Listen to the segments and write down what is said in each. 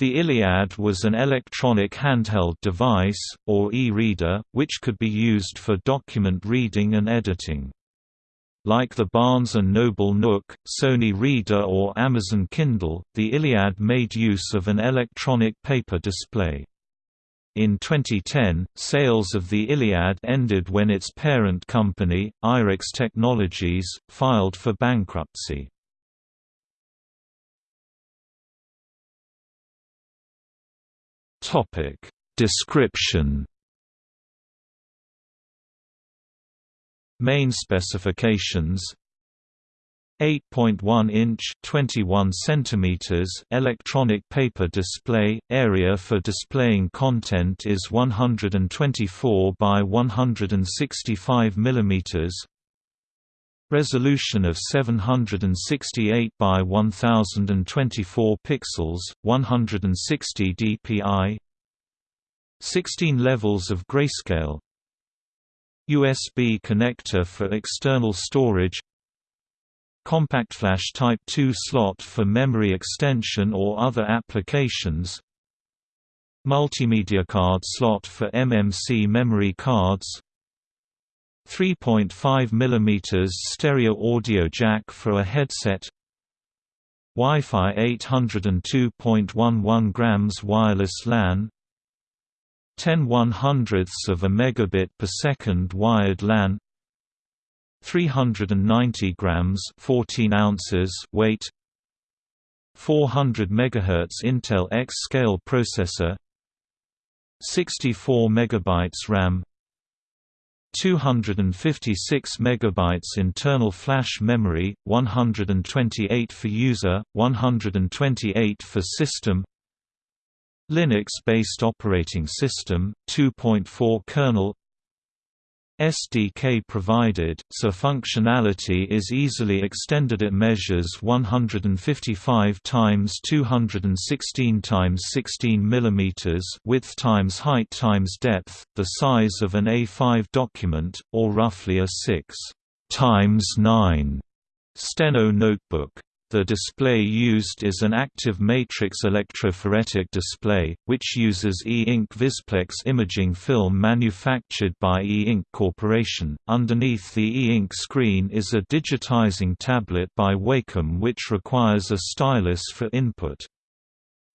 The Iliad was an electronic handheld device, or e-reader, which could be used for document reading and editing. Like the Barnes & Noble Nook, Sony Reader or Amazon Kindle, the Iliad made use of an electronic paper display. In 2010, sales of the Iliad ended when its parent company, iRex Technologies, filed for bankruptcy. Topic. Description. Main specifications. 8.1 inch 21 centimeters electronic paper display area for displaying content is 124 by 165 millimeters resolution of 768 by 1024 pixels 160 dpi 16 levels of grayscale USB connector for external storage Compact flash Type 2 slot for memory extension or other applications Multimedia card slot for MMC memory cards 3.5 mm stereo audio jack for a headset Wi-Fi 802.11 grams wireless LAN 10 100ths of a megabit per second wired LAN 390 grams 14 ounces weight 400 MHz Intel XScale processor 64 megabytes RAM 256 megabytes internal flash memory, 128 for user, 128 for system. Linux-based operating system, 2.4 kernel. SDK provided, so functionality is easily extended. It measures 155 times 216 times 16 mm width times height times depth, the size of an A5 document, or roughly a 6 times 9 steno notebook. The display used is an active matrix electrophoretic display, which uses E-ink Vizplex imaging film manufactured by E-ink Corporation. Underneath the E-ink screen is a digitizing tablet by Wacom which requires a stylus for input.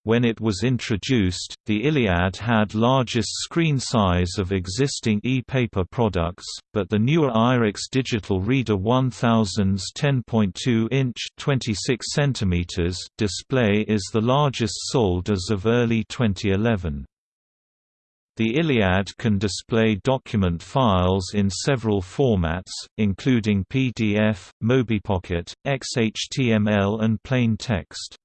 When it was introduced, the Iliad had largest screen size of existing e-paper products, but the newer iRex Digital Reader 1000's 10.2-inch (26 cm) display is the largest sold as of early 2011. The Iliad can display document files in several formats, including PDF, MobiPocket, XHTML and plain text.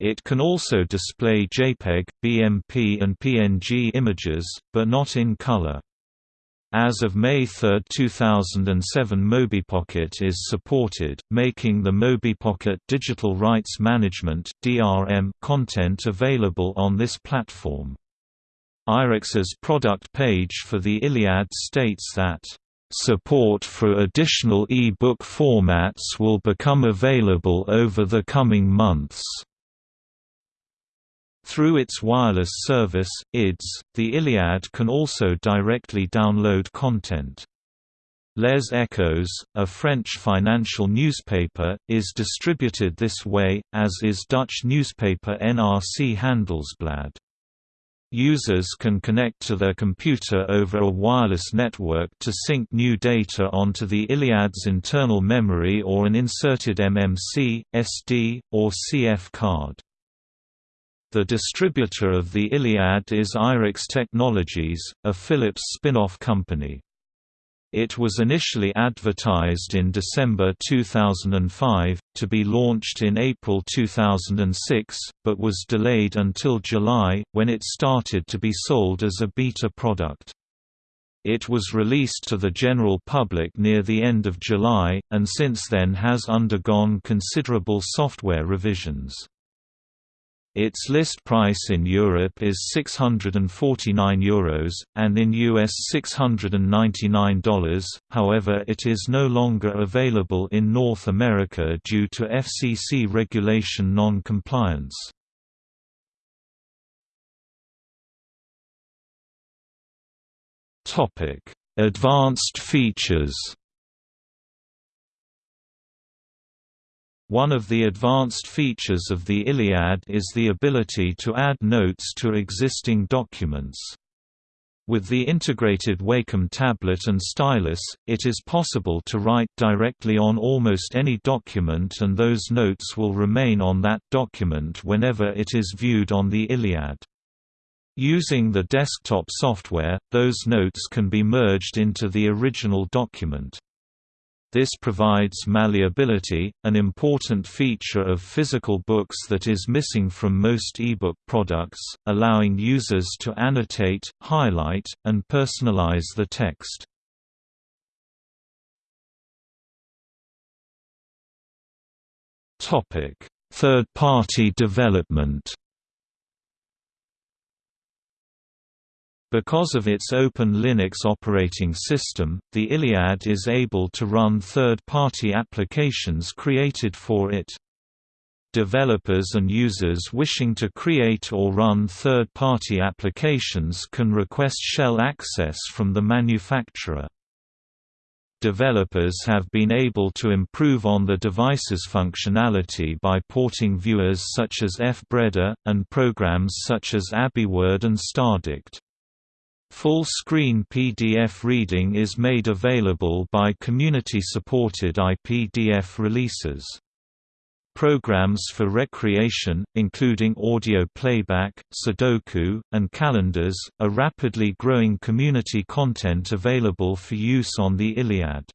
It can also display JPEG, BMP and PNG images, but not in color. As of May 3, 2007 MobiPocket is supported, making the MobiPocket Digital Rights Management (DRM) content available on this platform. iRex's product page for the Iliad states that Support for additional e-book formats will become available over the coming months. Through its wireless service, IDS, the Iliad can also directly download content. Les Echos, a French financial newspaper, is distributed this way, as is Dutch newspaper NRC Handelsblad. Users can connect to their computer over a wireless network to sync new data onto the Iliad's internal memory or an inserted MMC, SD, or CF card. The distributor of the Iliad is iRex Technologies, a Philips spin-off company. It was initially advertised in December 2005, to be launched in April 2006, but was delayed until July, when it started to be sold as a beta product. It was released to the general public near the end of July, and since then has undergone considerable software revisions. Its list price in Europe is €649, Euros, and in US $699, however it is no longer available in North America due to FCC regulation non-compliance. Advanced features One of the advanced features of the Iliad is the ability to add notes to existing documents. With the integrated Wacom tablet and stylus, it is possible to write directly on almost any document and those notes will remain on that document whenever it is viewed on the Iliad. Using the desktop software, those notes can be merged into the original document. This provides malleability, an important feature of physical books that is missing from most ebook products, allowing users to annotate, highlight, and personalize the text. Third-party development Because of its Open Linux operating system, the Iliad is able to run third-party applications created for it. Developers and users wishing to create or run third-party applications can request shell access from the manufacturer. Developers have been able to improve on the device's functionality by porting viewers such as FBReader, and programs such as AbiWord and StarDict. Full-screen PDF reading is made available by community-supported IPDF releases. Programs for recreation, including audio playback, Sudoku, and calendars, are rapidly growing community content available for use on the Iliad.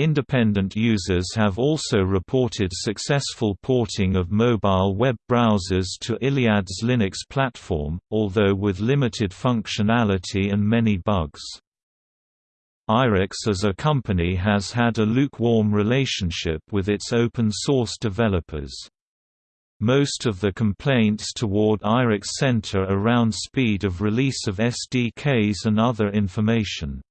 Independent users have also reported successful porting of mobile web browsers to Iliad's Linux platform, although with limited functionality and many bugs. iRex as a company has had a lukewarm relationship with its open-source developers. Most of the complaints toward iRex center around speed of release of SDKs and other information.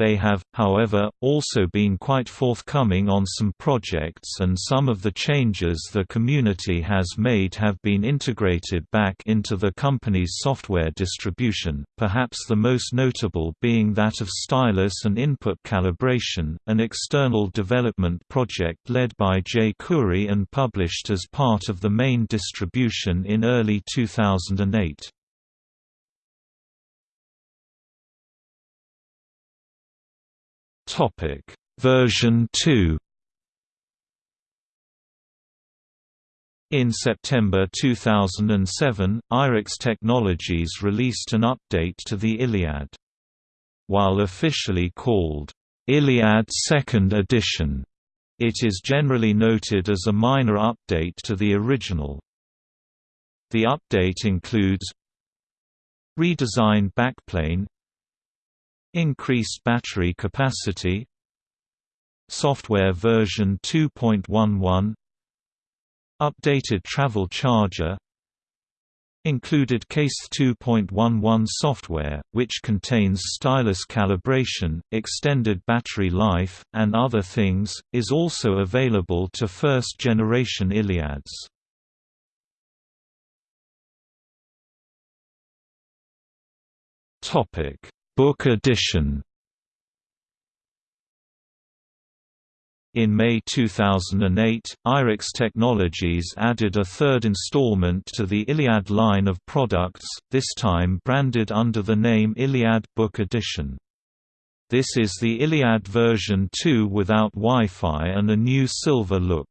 They have, however, also been quite forthcoming on some projects and some of the changes the community has made have been integrated back into the company's software distribution, perhaps the most notable being that of stylus and input calibration, an external development project led by Jay Khoury and published as part of the main distribution in early 2008. Topic Version 2 In September 2007, iRex Technologies released an update to the Iliad. While officially called, Iliad Second Edition, it is generally noted as a minor update to the original. The update includes redesigned backplane Increased battery capacity Software version 2.11 Updated travel charger Included Case 2.11 software, which contains stylus calibration, extended battery life, and other things, is also available to first-generation Iliads. Topic Book edition In May 2008, iRex Technologies added a third installment to the Iliad line of products, this time branded under the name Iliad Book Edition. This is the Iliad version 2 without Wi-Fi and a new silver look.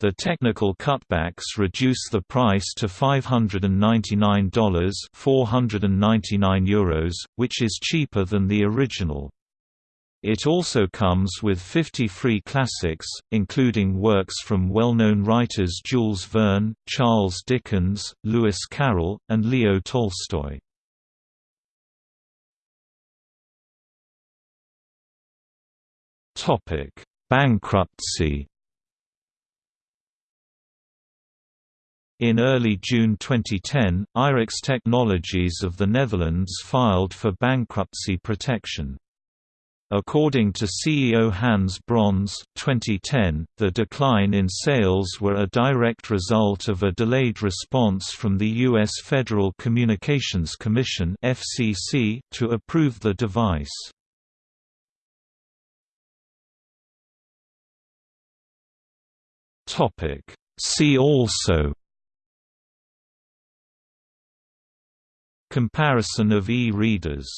The technical cutbacks reduce the price to $599 499 euros, which is cheaper than the original. It also comes with 50 free classics, including works from well-known writers Jules Verne, Charles Dickens, Lewis Carroll, and Leo Tolstoy. Bankruptcy In early June 2010, iRex Technologies of the Netherlands filed for bankruptcy protection. According to CEO Hans Brons 2010, the decline in sales were a direct result of a delayed response from the U.S. Federal Communications Commission FCC to approve the device. Topic. See also Comparison of e-readers